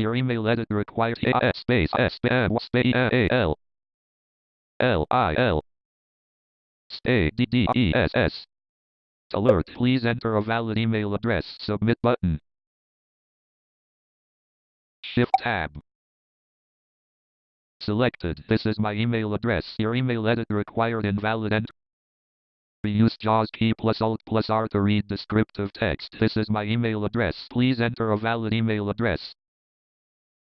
Your email edit requires a space S M space A L L I L A D D E S S. Alert. Please enter a valid email address. Submit button. Shift tab. Selected. This is my email address. Your email edit required invalid enter. Use JAWS key plus Alt plus R to read descriptive text. This is my email address. Please enter a valid email address.